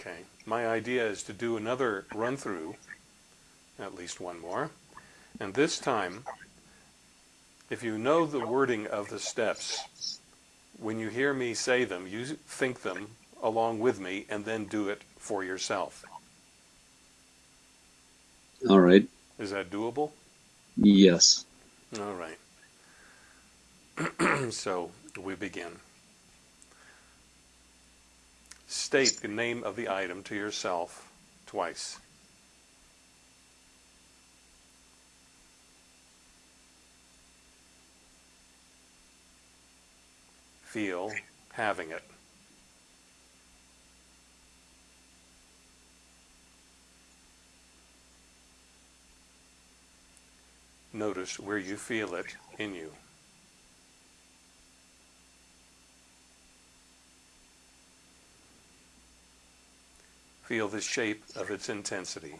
Okay. My idea is to do another run through, at least one more. And this time, if you know the wording of the steps, when you hear me say them, you think them along with me and then do it for yourself. All right. Is that doable? Yes. All right. so we begin. State the name of the item to yourself twice. Feel having it. Notice where you feel it in you. Feel the shape of its intensity.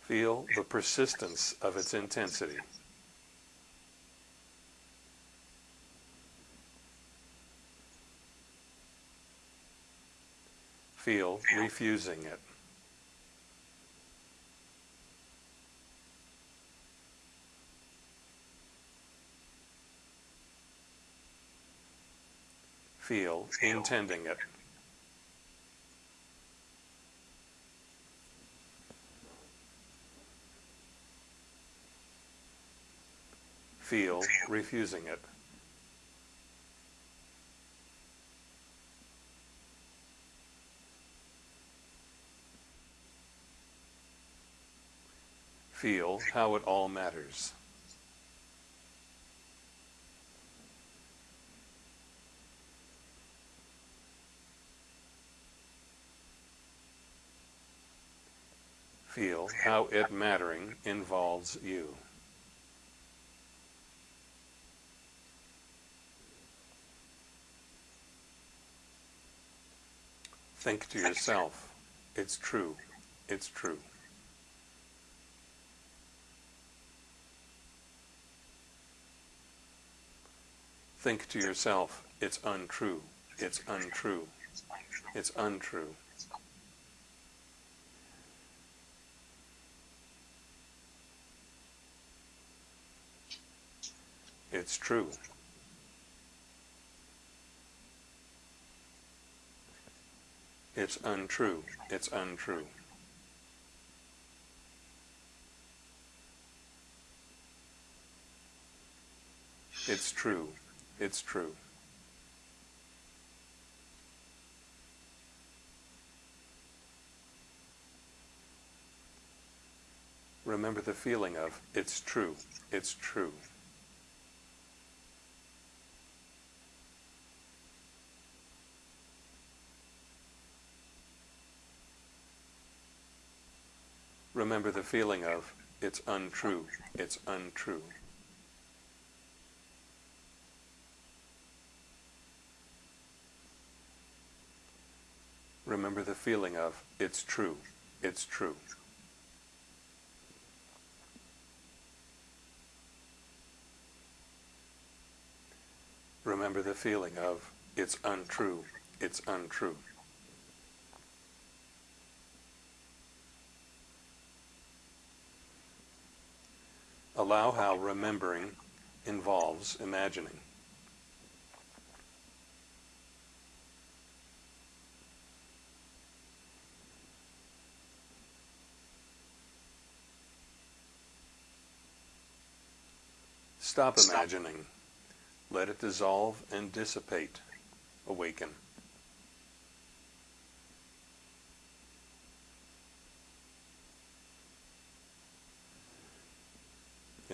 Feel the persistence of its intensity. Feel refusing it. Feel intending it. Feel refusing it. Feel how it all matters. Feel how it mattering involves you. Think to yourself, it's true, it's true. Think to yourself, it's untrue, it's untrue, it's untrue. It's true. It's untrue. It's untrue. It's true. It's true. Remember the feeling of, it's true, it's true. Remember the feeling of, it's untrue, it's untrue. Remember the feeling of, it's true, it's true. Remember the feeling of, it's untrue, it's untrue. Allow how remembering involves imagining. Stop imagining. Let it dissolve and dissipate. Awaken.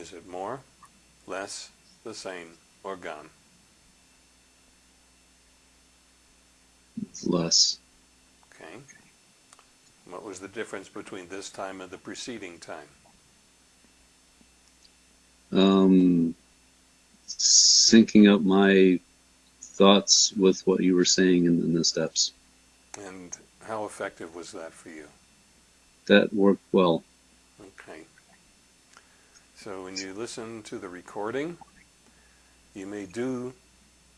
Is it more, less, the same, or gone? Less. Okay. What was the difference between this time and the preceding time? Um, syncing up my thoughts with what you were saying in, in the steps. And how effective was that for you? That worked well. So when you listen to the recording, You may do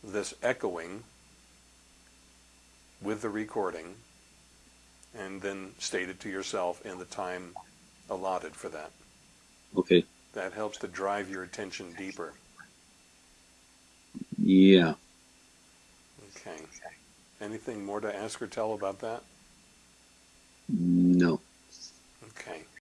this echoing with the recording and then state it to yourself in the time allotted for that. Okay. That helps to drive your attention deeper. Yeah. Okay. Anything more to ask or tell about that?